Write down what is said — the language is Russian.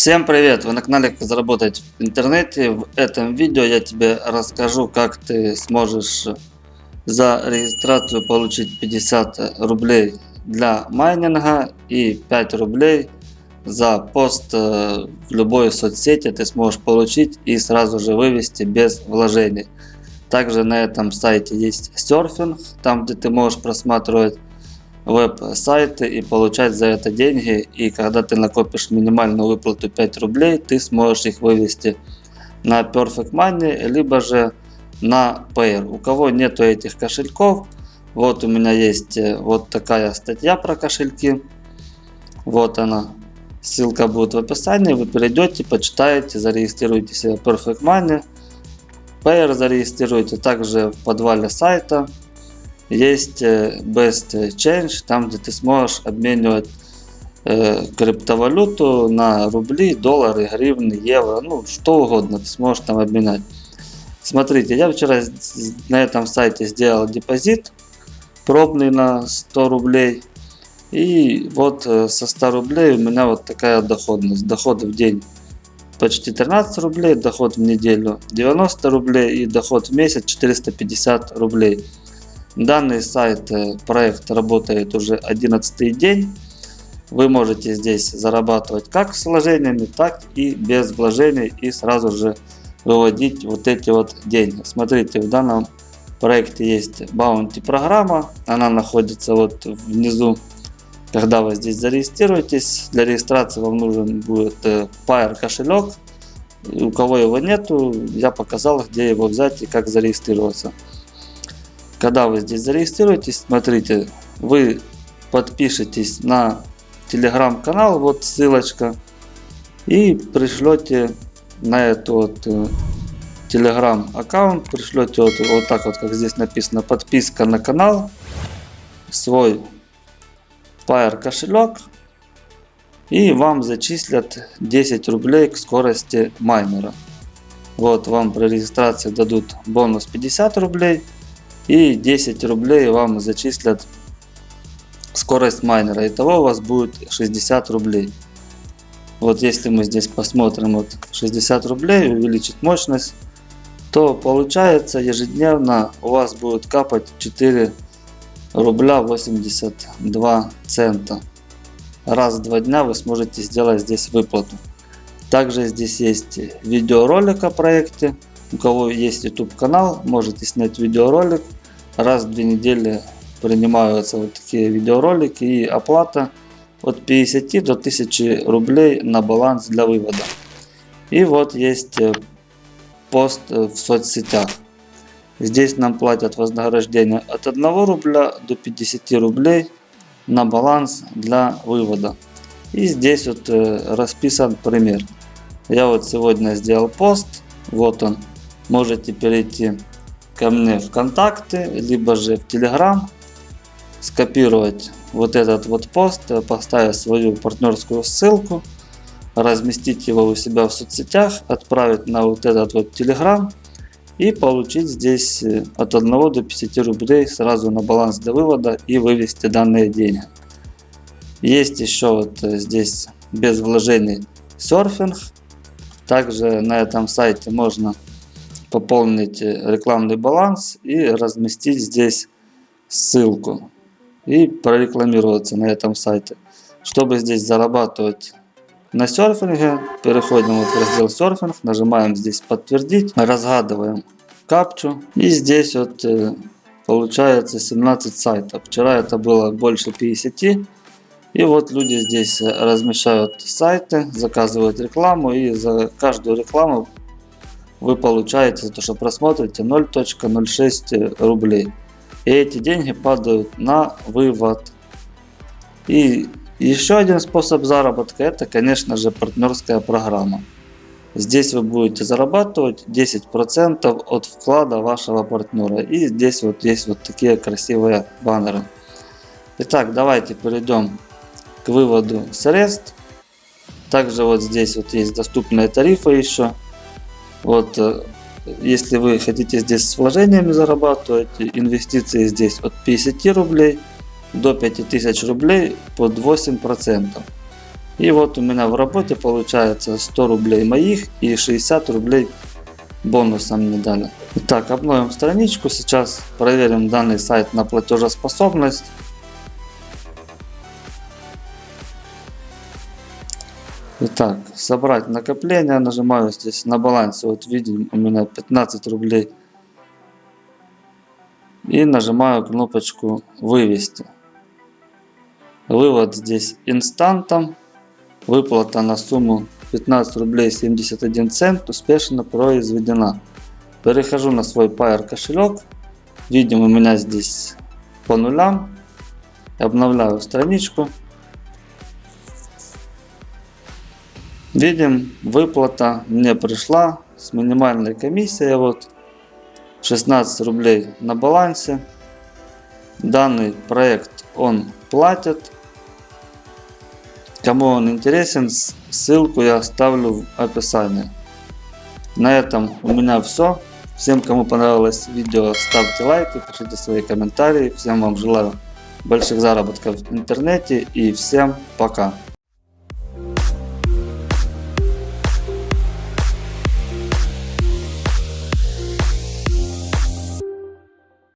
Всем привет! Вы на канале Как заработать в интернете. В этом видео я тебе расскажу, как ты сможешь за регистрацию получить 50 рублей для майнинга и 5 рублей за пост э, в любой соцсети ты сможешь получить и сразу же вывести без вложений. Также на этом сайте есть серфинг, там где ты можешь просматривать веб-сайты и получать за это деньги. И когда ты накопишь минимальную выплату 5 рублей, ты сможешь их вывести на Perfect Money, либо же на Payer. У кого нету этих кошельков, вот у меня есть э, вот такая статья про кошельки. Вот она. Ссылка будет в описании. Вы перейдете, почитаете, зарегистрируйте себе Perfect Money. Payer зарегистрируйте также в подвале сайта есть э, Best Change, там где ты сможешь обменивать э, криптовалюту на рубли, доллары, гривны, евро, ну что угодно ты сможешь там обменять. Смотрите, я вчера на этом сайте сделал депозит пробный на 100 рублей. И вот э, со 100 рублей у меня вот такая доходность. Доход в день почти 13 рублей, доход в неделю 90 рублей и доход в месяц 450 рублей. Данный сайт, э, проект работает уже 11 день. Вы можете здесь зарабатывать как с вложениями, так и без вложений и сразу же выводить вот эти вот деньги. Смотрите, в данном проекте есть Bounty программа. Она находится вот внизу. Когда вы здесь зарегистрируетесь, для регистрации вам нужен будет э, Fire кошелек. У кого его нету, я показал, где его взять и как зарегистрироваться. Когда вы здесь зарегистрируетесь, смотрите, вы подпишитесь на телеграм-канал, вот ссылочка, и пришлете на эту вот э, телеграм аккаунт, пришлете вот, вот так вот, как здесь написано, подписка на канал, свой Fire кошелек, и вам зачислят 10 рублей к скорости майнера. Вот вам при регистрации дадут бонус 50 рублей и 10 рублей вам зачислят скорость майнера. Итого у вас будет 60 рублей. Вот если мы здесь посмотрим вот 60 рублей, увеличить мощность, то получается ежедневно у вас будет капать 4 рубля 82 цента. Раз в два дня вы сможете сделать здесь выплату. Также здесь есть видеоролик о проекте. У кого есть YouTube канал, можете снять видеоролик раз в две недели принимаются вот такие видеоролики и оплата от 50 до 1000 рублей на баланс для вывода. И вот есть э, пост э, в соцсетях. Здесь нам платят вознаграждение от 1 рубля до 50 рублей на баланс для вывода. И здесь вот э, расписан пример. Я вот сегодня сделал пост. Вот он. Можете перейти ко мне в контакты, либо же в Telegram, скопировать вот этот вот пост, поставить свою партнерскую ссылку, разместить его у себя в соцсетях, отправить на вот этот вот Telegram и получить здесь э, от 1 до 50 рублей сразу на баланс для вывода и вывести данные деньги. Есть еще вот э, здесь без вложений серфинг. Также на этом сайте можно пополнить рекламный баланс и разместить здесь ссылку и прорекламироваться на этом сайте. Чтобы здесь зарабатывать на серфинге, переходим вот в раздел серфинг, нажимаем здесь подтвердить, разгадываем капчу и здесь вот э, получается 17 сайтов. Вчера это было больше 50. И вот люди здесь размещают сайты, заказывают рекламу и за каждую рекламу вы получаете за то, что просмотрите 0.06 рублей. И эти деньги падают на вывод. И еще один способ заработка это, конечно же, партнерская программа. Здесь вы будете зарабатывать 10% от вклада вашего партнера. И здесь вот есть вот такие красивые баннеры. Итак, давайте перейдем к выводу средств. Также вот здесь вот есть доступные тарифы еще. Вот, э, если вы хотите здесь с вложениями зарабатывать, инвестиции здесь от 50 рублей до 5000 рублей под 8%. И вот у меня в работе получается 100 рублей моих и 60 рублей бонусом мне дали. Итак, обновим страничку. Сейчас проверим данный сайт на платежеспособность. Итак, собрать накопление. Нажимаю здесь на балансе. Вот видим, у меня 15 рублей. И нажимаю кнопочку вывести. Вывод здесь инстантом. Выплата на сумму 15 рублей 71 цент успешно произведена. Перехожу на свой Pair кошелек. Видим у меня здесь по нулям. Обновляю страничку. Видим, выплата мне пришла с минимальной комиссией. Вот 16 рублей на балансе. Данный проект он платит. Кому он интересен, ссылку я оставлю в описании. На этом у меня все. Всем, кому понравилось видео, ставьте лайки, пишите свои комментарии. Всем вам желаю больших заработков в интернете и всем пока.